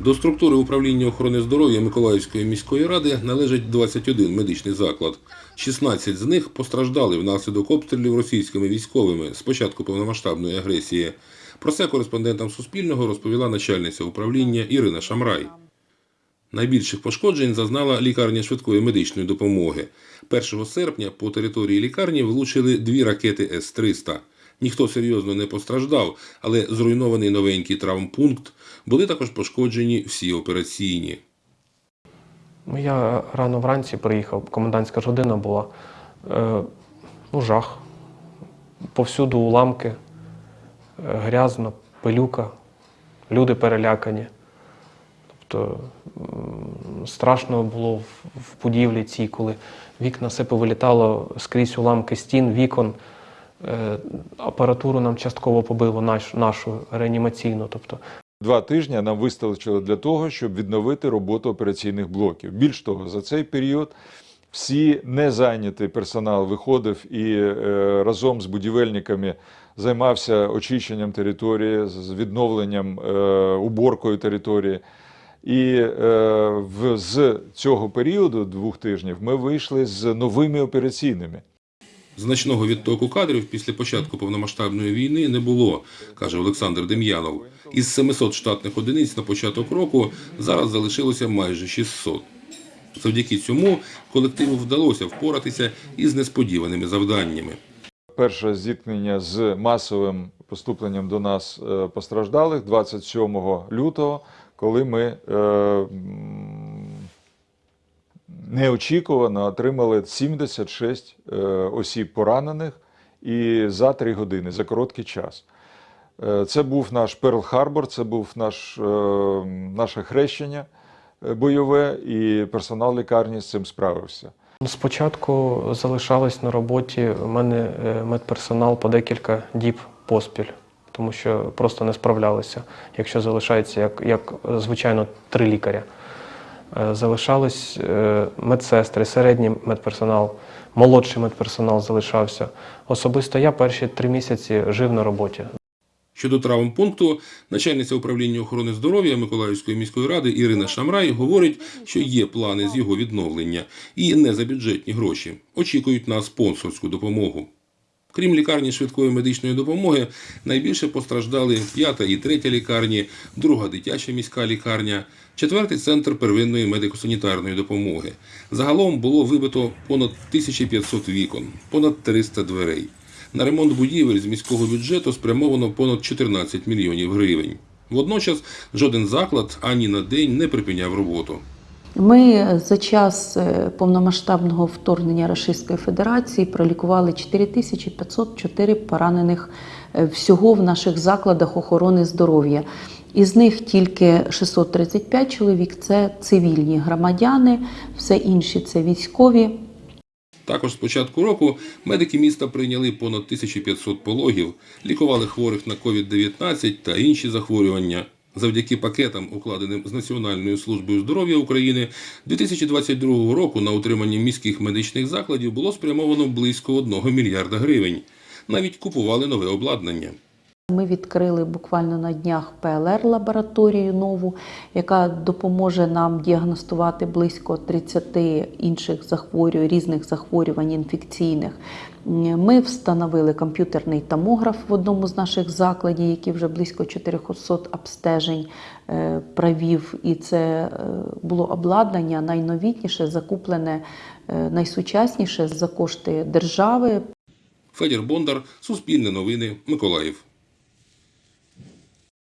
До структури управління охорони здоров'я Миколаївської міської ради належить 21 медичний заклад. 16 з них постраждали внаслідок обстрілів російськими військовими з початку повномасштабної агресії. Про це кореспондентам Суспільного розповіла начальниця управління Ірина Шамрай. Найбільших пошкоджень зазнала лікарня швидкої медичної допомоги. 1 серпня по території лікарні влучили дві ракети С-300. Ніхто серйозно не постраждав, але зруйнований новенький травмпункт. Були також пошкоджені всі операційні. Ну, я рано вранці приїхав, комендантська година була. Е, ну, жах. Повсюду уламки, е, грязно, пилюка, люди перелякані. Тобто страшно було в будівлі цій, коли вікна все повилітало скрізь уламки стін, вікон. Е, апаратуру нам частково побило наш, нашу реанімаційну. Тобто Два тижні нам вистачило для того, щоб відновити роботу операційних блоків. Більш того, за цей період всі незайнятий персонал виходив і е, разом з будівельниками займався очищенням території, з відновленням е, уборкою території. І е, в, з цього періоду двох тижнів ми вийшли з новими операційними. Значного відтоку кадрів після початку повномасштабної війни не було, каже Олександр Дем'янов. Із 700 штатних одиниць на початок року зараз залишилося майже 600. Завдяки цьому колективу вдалося впоратися із несподіваними завданнями. Перше зіткнення з масовим поступленням до нас е, постраждалих 27 лютого, коли ми е, неочікувано отримали 76 е, осіб поранених і за 3 години, за короткий час. Е, Це був наш Перл-Харбор, це був наш, е, наше хрещення бойове, і персонал лікарні з цим справився. Спочатку залишалось на роботі у мене медперсонал по декілька діб поспіль, тому що просто не справлялися, якщо залишається, як, як звичайно, три лікаря. Е, Залишались е, медсестри, середній медперсонал, молодший медперсонал залишався. Особисто я перші три місяці жив на роботі. Щодо травмпункту, начальниця управління охорони здоров'я Миколаївської міської ради Ірина Шамрай говорить, що є плани з його відновлення і не за бюджетні гроші. Очікують на спонсорську допомогу. Крім лікарні швидкої медичної допомоги, найбільше постраждали п'ята і третя лікарні, друга дитяча міська лікарня, четвертий центр первинної медико-санітарної допомоги. Загалом було вибито понад 1500 вікон, понад 300 дверей. На ремонт будівель з міського бюджету спрямовано понад 14 мільйонів гривень. Водночас жоден заклад ані на день не припиняв роботу. Ми за час е, повномасштабного вторгнення Російської Федерації пролікували 4504 поранених е, всього в наших закладах охорони здоров'я. Із них тільки 635 чоловік це цивільні громадяни, все інші це військові. Також з початку року медики міста прийняли понад 1500 пологів, лікували хворих на COVID-19 та інші захворювання. Завдяки пакетам, укладеним з Національною службою здоров'я України, 2022 року на утримання міських медичних закладів було спрямовано близько 1 мільярда гривень. Навіть купували нове обладнання. Ми відкрили буквально на днях ПЛР-лабораторію нову, яка допоможе нам діагностувати близько 30 інших захворювань, різних захворювань інфекційних. Ми встановили комп'ютерний томограф в одному з наших закладів, який вже близько 400 обстежень е, провів. І це е, було обладнання найновітніше, закуплене е, найсучасніше за кошти держави. Федір Бондар, Суспільне новини, Миколаїв.